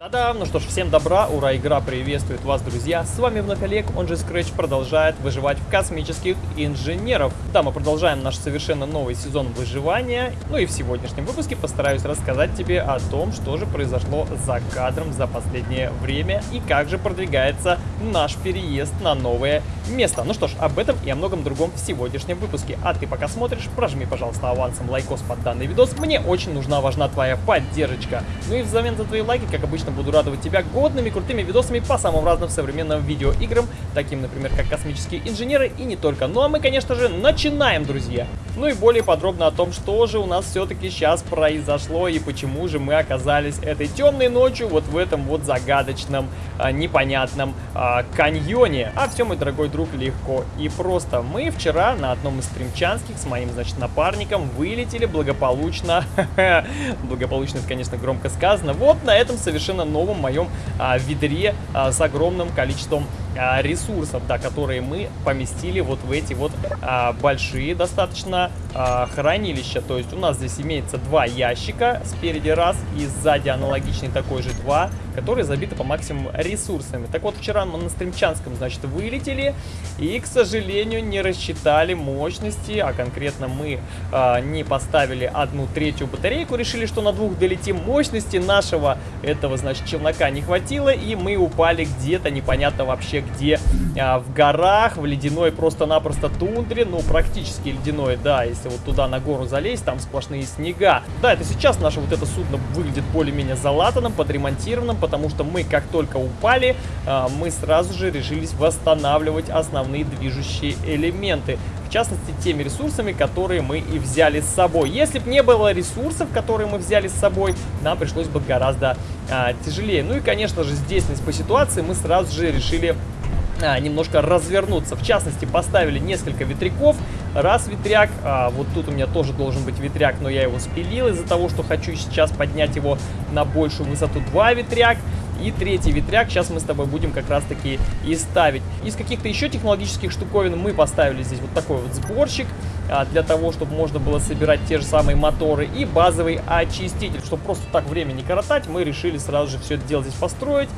Да-да, ну что ж, всем добра, ура, игра приветствует вас, друзья. С вами вновь Олег, он же Scratch продолжает выживать в космических инженеров. Да, мы продолжаем наш совершенно новый сезон выживания. Ну и в сегодняшнем выпуске постараюсь рассказать тебе о том, что же произошло за кадром за последнее время и как же продвигается наш переезд на новое место. Ну что ж, об этом и о многом другом в сегодняшнем выпуске. А ты пока смотришь, прожми, пожалуйста, авансом лайкос под данный видос. Мне очень нужна, важна твоя поддержка. Ну и взамен за твои лайки, как обычно, буду радовать тебя годными, крутыми видосами по самым разным современным видеоиграм, таким, например, как «Космические инженеры» и не только. Ну а мы, конечно же, начинаем, друзья! Ну и более подробно о том, что же у нас все-таки сейчас произошло и почему же мы оказались этой темной ночью вот в этом вот загадочном, а, непонятном а, каньоне. А все, мой дорогой друг, легко и просто. Мы вчера на одном из стримчанских с моим, значит, напарником вылетели благополучно. благополучно, это, конечно, громко сказано. Вот на этом совершенно новом моем а, ведре а, с огромным количеством ресурсов, да, которые мы поместили вот в эти вот а, большие достаточно а, хранилища. То есть у нас здесь имеется два ящика, спереди раз и сзади аналогичный такой же два, которые забиты по максимуму ресурсами. Так вот, вчера мы на Стримчанском, значит, вылетели и, к сожалению, не рассчитали мощности, а конкретно мы а, не поставили одну третью батарейку, решили, что на двух долетим мощности нашего этого, значит, челнока не хватило, и мы упали где-то непонятно вообще где а, в горах, в ледяной просто-напросто тундре, ну, практически ледяной, да, если вот туда на гору залезть, там сплошные снега. Да, это сейчас наше вот это судно выглядит более-менее залатанным, подремонтированным, потому что мы, как только упали, а, мы сразу же решились восстанавливать основные движущие элементы в частности, теми ресурсами, которые мы и взяли с собой. Если бы не было ресурсов, которые мы взяли с собой, нам пришлось бы гораздо а, тяжелее. Ну и, конечно же, здесь по ситуации мы сразу же решили а, немножко развернуться. В частности, поставили несколько ветряков. Раз ветряк, а, вот тут у меня тоже должен быть ветряк, но я его спилил из-за того, что хочу сейчас поднять его на большую высоту. Два ветряк. И третий ветряк сейчас мы с тобой будем как раз таки и ставить. Из каких-то еще технологических штуковин мы поставили здесь вот такой вот сборщик а, для того, чтобы можно было собирать те же самые моторы и базовый очиститель. Чтобы просто так время не коротать, мы решили сразу же все это дело здесь построить.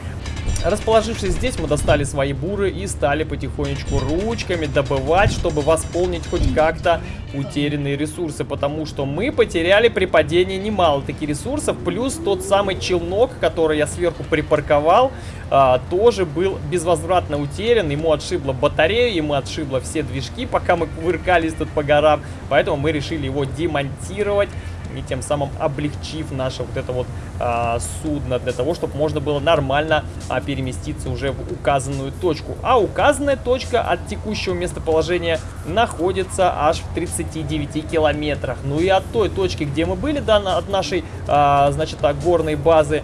Расположившись здесь, мы достали свои буры и стали потихонечку ручками добывать, чтобы восполнить хоть как-то утерянные ресурсы, потому что мы потеряли при падении немало таких ресурсов, плюс тот самый челнок, который я сверху припарковал, а, тоже был безвозвратно утерян, ему отшибло батарею, ему отшибло все движки, пока мы кувыркались тут по горам, поэтому мы решили его демонтировать и тем самым облегчив наше вот это вот а, судно для того, чтобы можно было нормально а, переместиться уже в указанную точку. А указанная точка от текущего местоположения находится аж в 39 километрах. Ну и от той точки, где мы были, да, от нашей, а, значит, так, горной базы,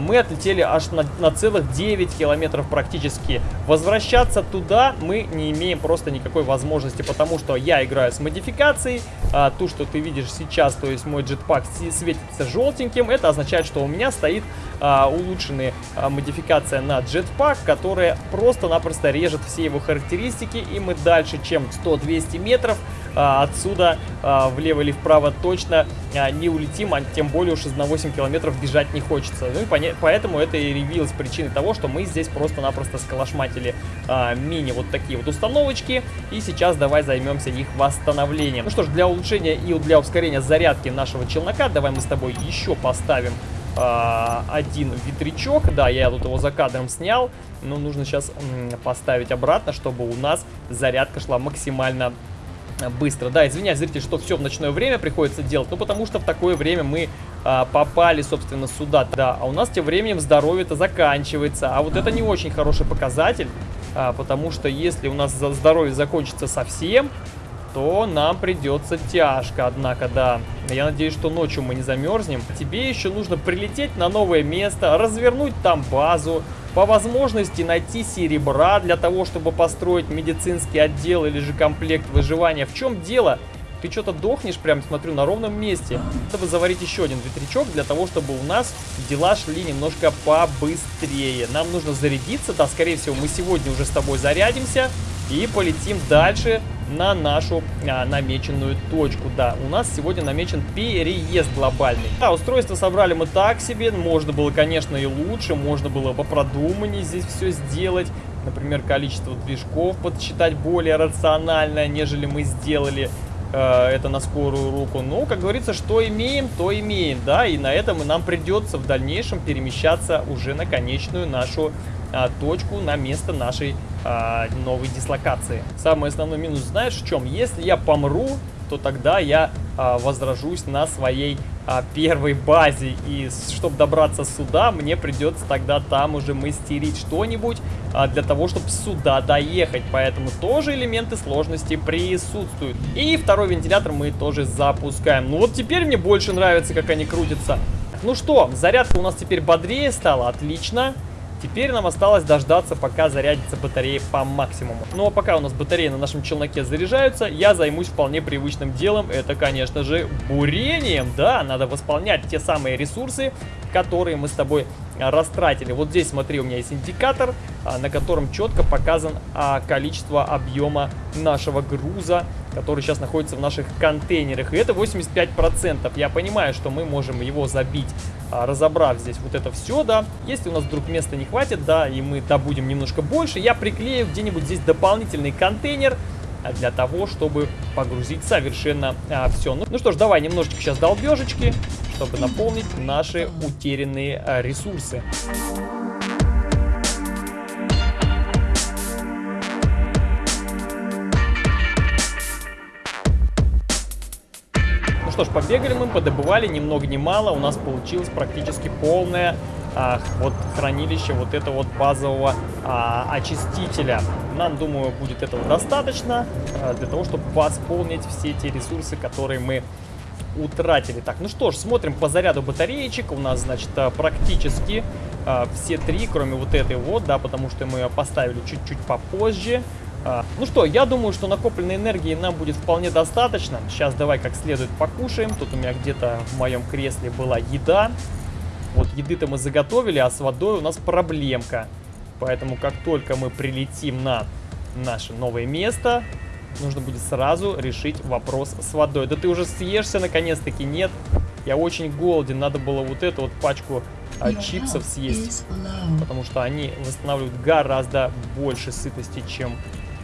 мы отлетели аж на, на целых 9 километров практически. Возвращаться туда мы не имеем просто никакой возможности, потому что я играю с модификацией. А, ту, что ты видишь сейчас, то есть мой джетпак светится желтеньким, это означает, что у меня стоит а, улучшенная а, модификация на джетпак, которая просто-напросто режет все его характеристики, и мы дальше, чем 100-200 метров, а, отсюда а, влево или вправо точно а, не улетим, а тем более уж из на 8 километров бежать не хочется. Ну и поэтому это и явилось причиной того, что мы здесь просто-напросто сколошматили а, мини вот такие вот установочки, и сейчас давай займемся их восстановлением. Ну что ж, для улучшения и для ускорения зарядки нашего челнока, давай мы с тобой еще поставим а, один ветрячок. Да, я тут его за кадром снял, но нужно сейчас поставить обратно, чтобы у нас зарядка шла максимально быстро. Да, извиняюсь, зритель, что все в ночное время приходится делать, ну потому что в такое время мы а, попали, собственно, сюда. Да, а у нас тем временем здоровье-то заканчивается, а вот это не очень хороший показатель, а, потому что если у нас здоровье закончится совсем, то нам придется тяжко. Однако, да, я надеюсь, что ночью мы не замерзнем. Тебе еще нужно прилететь на новое место, развернуть там базу, по возможности найти серебра для того, чтобы построить медицинский отдел или же комплект выживания. В чем дело? Ты что-то дохнешь, прям смотрю, на ровном месте. Надо бы заварить еще один ветрячок для того, чтобы у нас дела шли немножко побыстрее. Нам нужно зарядиться, да, скорее всего, мы сегодня уже с тобой зарядимся и полетим дальше на нашу а, намеченную точку. Да, у нас сегодня намечен переезд глобальный. Да, устройство собрали мы так себе, можно было, конечно, и лучше, можно было бы продуманнее здесь все сделать. Например, количество движков подсчитать более рационально, нежели мы сделали э, это на скорую руку. Но, как говорится, что имеем, то имеем, да, и на этом нам придется в дальнейшем перемещаться уже на конечную нашу а, точку, на место нашей а, новой дислокации. Самый основной минус знаешь в чем? Если я помру, то тогда я а, возражусь на своей а, первой базе. И чтобы добраться сюда, мне придется тогда там уже мастерить что-нибудь а, для того, чтобы сюда доехать. Поэтому тоже элементы сложности присутствуют. И второй вентилятор мы тоже запускаем. Ну вот теперь мне больше нравится, как они крутятся. Ну что, зарядка у нас теперь бодрее стала, отлично. Теперь нам осталось дождаться, пока зарядится батарея по максимуму. Ну а пока у нас батареи на нашем челноке заряжаются, я займусь вполне привычным делом. Это, конечно же, бурением. Да, надо восполнять те самые ресурсы, которые мы с тобой растратили. Вот здесь, смотри, у меня есть индикатор, а, на котором четко показан а, количество объема нашего груза, который сейчас находится в наших контейнерах. И это 85%. Я понимаю, что мы можем его забить, а, разобрав здесь вот это все, да. Если у нас вдруг места не хватит, да, и мы добудем немножко больше, я приклею где-нибудь здесь дополнительный контейнер, для того, чтобы погрузить совершенно а, все. Ну, ну что ж, давай немножечко сейчас долбежечки чтобы наполнить наши утерянные а, ресурсы. Ну что ж, побегали мы, подобывали ни много ни мало. У нас получилось практически полное а, вот хранилище вот этого вот базового а, очистителя. Нам, думаю, будет этого достаточно а, для того, чтобы восполнить все эти ресурсы, которые мы утратили. Так, ну что ж, смотрим по заряду батареечек. У нас, значит, а, практически а, все три, кроме вот этой вот, да, потому что мы ее поставили чуть-чуть попозже. А, ну что, я думаю, что накопленной энергии нам будет вполне достаточно. Сейчас давай как следует покушаем. Тут у меня где-то в моем кресле была еда. Вот еды-то мы заготовили, а с водой у нас проблемка. Поэтому как только мы прилетим на наше новое место, нужно будет сразу решить вопрос с водой. Да ты уже съешься наконец-таки, нет? Я очень голоден, надо было вот эту вот пачку а, чипсов съесть, потому что они восстанавливают гораздо больше сытости, чем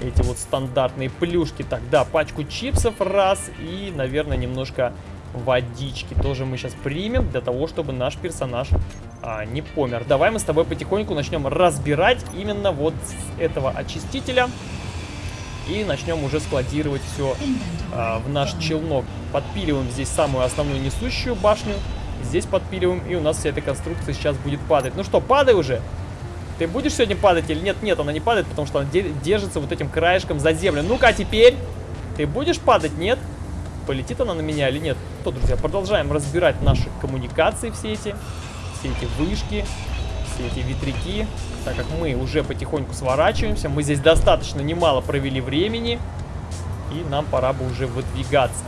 эти вот стандартные плюшки. Так, да, пачку чипсов раз и, наверное, немножко водички тоже мы сейчас примем для того, чтобы наш персонаж а, не помер. Давай мы с тобой потихоньку начнем разбирать именно вот с этого очистителя. И начнем уже складировать все а, в наш челнок. Подпиливаем здесь самую основную несущую башню. Здесь подпиливаем, и у нас вся эта конструкция сейчас будет падать. Ну что, падай уже! Ты будешь сегодня падать или нет? Нет, она не падает, потому что она держится вот этим краешком за землю. Ну-ка, теперь? Ты будешь падать? Нет? Полетит она на меня или нет? То, друзья, продолжаем разбирать наши коммуникации все эти. Все эти вышки, все эти ветряки так как мы уже потихоньку сворачиваемся. Мы здесь достаточно немало провели времени. И нам пора бы уже выдвигаться.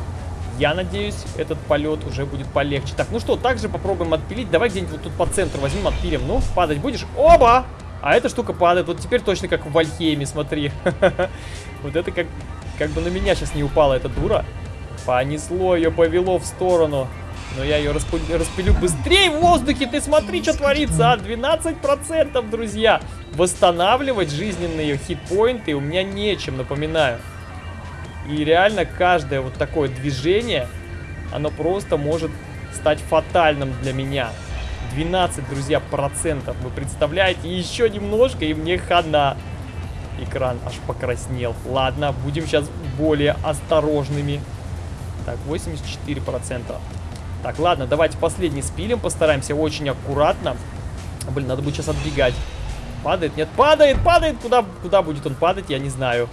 Я надеюсь, этот полет уже будет полегче. Так, ну что, также попробуем отпилить. Давай где-нибудь вот тут по центру возьмем, отпилим. Ну, падать будешь? Оба! А эта штука падает. Вот теперь точно как в Вальхейме, смотри. Вот это как, как бы на меня сейчас не упала эта дура. Понесло ее, повело в сторону. Но я ее распылю, распилю быстрее в воздухе. Ты смотри, что творится, а? 12%, друзья. Восстанавливать жизненные хитпоинты у меня нечем, напоминаю. И реально каждое вот такое движение, оно просто может стать фатальным для меня. 12, друзья, процентов. Вы представляете? Еще немножко, и мне хана. Экран аж покраснел. Ладно, будем сейчас более осторожными. Так, 84%. Так, ладно, давайте последний спилим, постараемся очень аккуратно. Блин, надо будет сейчас отбегать. Падает? Нет, падает, падает! Куда, куда будет он падать, я не знаю.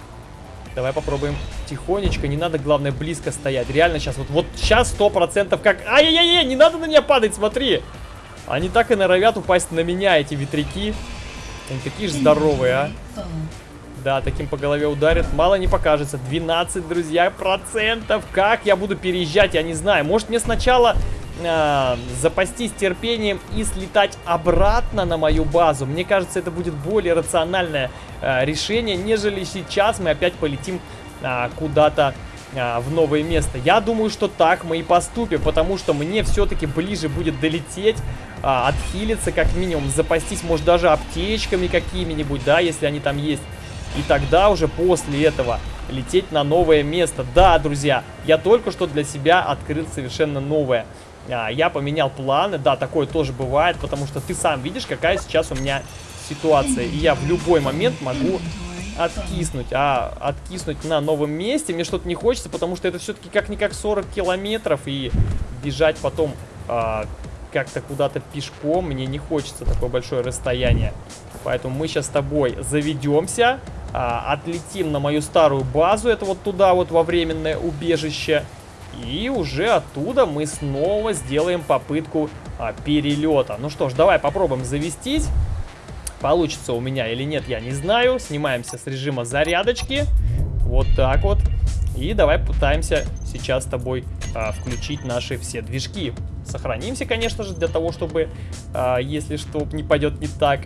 Давай попробуем тихонечко, не надо, главное, близко стоять. Реально сейчас, вот, вот сейчас сто процентов как... Ай-яй-яй, не надо на меня падать, смотри! Они так и норовят упасть на меня, эти ветряки. Они такие же здоровые, а. Да, таким по голове ударит. Мало не покажется. 12, друзья, процентов. Как я буду переезжать, я не знаю. Может мне сначала э, запастись терпением и слетать обратно на мою базу. Мне кажется, это будет более рациональное э, решение, нежели сейчас мы опять полетим а, куда-то в новое место. Я думаю, что так мы и поступим, потому что мне все-таки ближе будет долететь, а, отхилиться как минимум, запастись, может, даже аптечками какими-нибудь, да, если они там есть. И тогда уже после этого лететь на новое место. Да, друзья, я только что для себя открыл совершенно новое. А, я поменял планы, да, такое тоже бывает, потому что ты сам видишь, какая сейчас у меня ситуация. И я в любой момент могу откиснуть, а откиснуть на новом месте мне что-то не хочется, потому что это все-таки как-никак 40 километров, и бежать потом а, как-то куда-то пешком мне не хочется такое большое расстояние. Поэтому мы сейчас с тобой заведемся, а, отлетим на мою старую базу, это вот туда вот во временное убежище, и уже оттуда мы снова сделаем попытку а, перелета. Ну что ж, давай попробуем завестись. Получится у меня или нет, я не знаю. Снимаемся с режима зарядочки. Вот так вот. И давай пытаемся сейчас с тобой а, включить наши все движки. Сохранимся, конечно же, для того, чтобы, а, если что, не пойдет не так,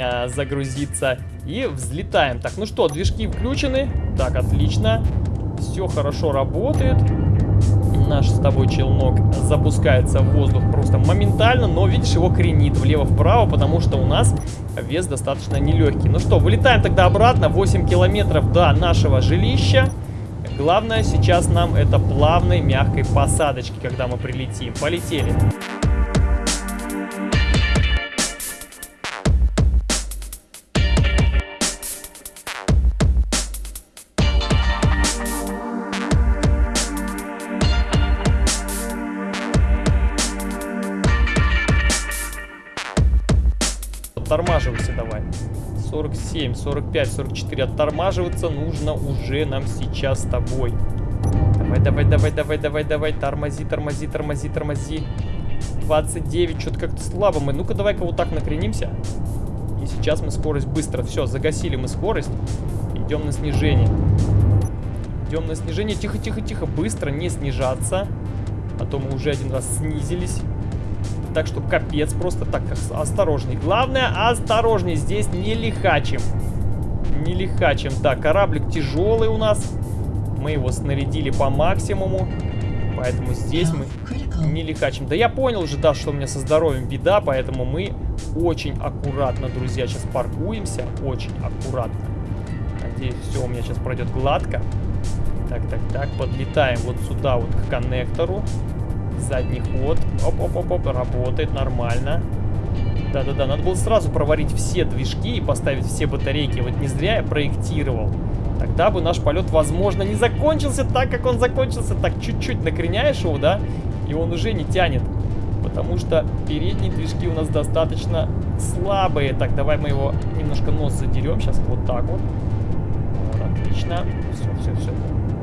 а, загрузиться. И взлетаем. Так, ну что, движки включены. Так, отлично. Все хорошо работает наш с тобой челнок запускается в воздух просто моментально, но видишь, его кренит влево-вправо, потому что у нас вес достаточно нелегкий. Ну что, вылетаем тогда обратно, 8 километров до нашего жилища. Главное сейчас нам это плавной мягкой посадочки, когда мы прилетим. Полетели. оттормаживайся 47, 45, 44. Оттормаживаться нужно уже нам сейчас с тобой. Давай, давай, давай, давай, давай, давай. Тормози, тормози, тормози, тормози. 29, что-то как-то слабо мы. Ну-ка, давай-ка вот так накренимся. И сейчас мы скорость быстро. Все, загасили мы скорость. Идем на снижение. Идем на снижение. Тихо, тихо, тихо. Быстро не снижаться. А то мы уже один раз снизились так что капец, просто так осторожней. Главное, осторожней, здесь не лихачим. Не лихачим. Так, кораблик тяжелый у нас. Мы его снарядили по максимуму. Поэтому здесь мы не лихачим. Да я понял уже, да, что у меня со здоровьем беда, поэтому мы очень аккуратно, друзья, сейчас паркуемся. Очень аккуратно. Надеюсь, все у меня сейчас пройдет гладко. Так, так, так, подлетаем вот сюда вот к коннектору задний ход. Оп-оп-оп-оп, работает нормально. Да-да-да, надо было сразу проварить все движки и поставить все батарейки. Вот не зря я проектировал. Тогда бы наш полет, возможно, не закончился так, как он закончился. Так, чуть-чуть накреняешь его, да, и он уже не тянет. Потому что передние движки у нас достаточно слабые. Так, давай мы его немножко нос задерем. Сейчас вот так вот. вот отлично. Все, все, все.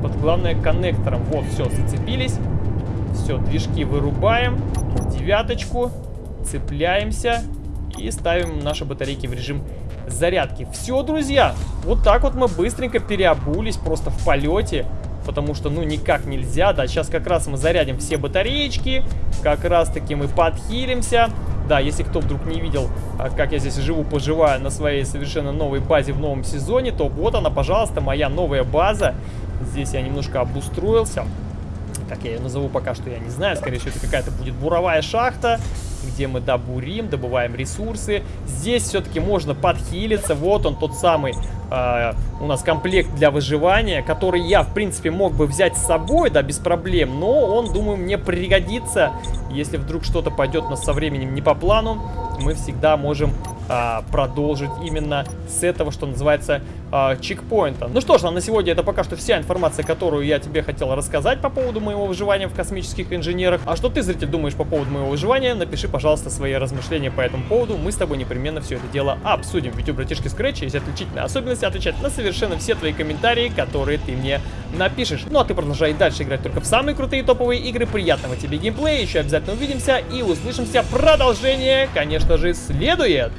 Вот главное коннектором. Вот, все, зацепились. Все, движки вырубаем. Девяточку. Цепляемся. И ставим наши батарейки в режим зарядки. Все, друзья. Вот так вот мы быстренько переобулись просто в полете. Потому что, ну, никак нельзя. Да, сейчас как раз мы зарядим все батареечки. Как раз таки мы подхилимся. Да, если кто вдруг не видел, а, как я здесь живу, поживаю на своей совершенно новой базе в новом сезоне, то вот она, пожалуйста, моя новая база. Здесь я немножко обустроился как я ее назову пока что, я не знаю. Скорее всего, это какая-то будет буровая шахта, где мы добурим, добываем ресурсы. Здесь все-таки можно подхилиться. Вот он, тот самый э, у нас комплект для выживания, который я, в принципе, мог бы взять с собой, да, без проблем. Но он, думаю, мне пригодится. Если вдруг что-то пойдет у нас со временем не по плану, мы всегда можем а, продолжить именно с этого, что называется, а, чекпоинта. Ну что ж, на сегодня это пока что вся информация, которую я тебе хотел рассказать по поводу моего выживания в космических инженерах. А что ты, зритель, думаешь по поводу моего выживания? Напиши, пожалуйста, свои размышления по этому поводу. Мы с тобой непременно все это дело обсудим. Ведь у братишки Scratch есть отличительная особенность отвечать на совершенно все твои комментарии, которые ты мне напишешь. Ну а ты продолжай дальше играть только в самые крутые топовые игры. Приятного тебе геймплея, еще обязательно увидимся и услышимся. Продолжение, конечно же, следует.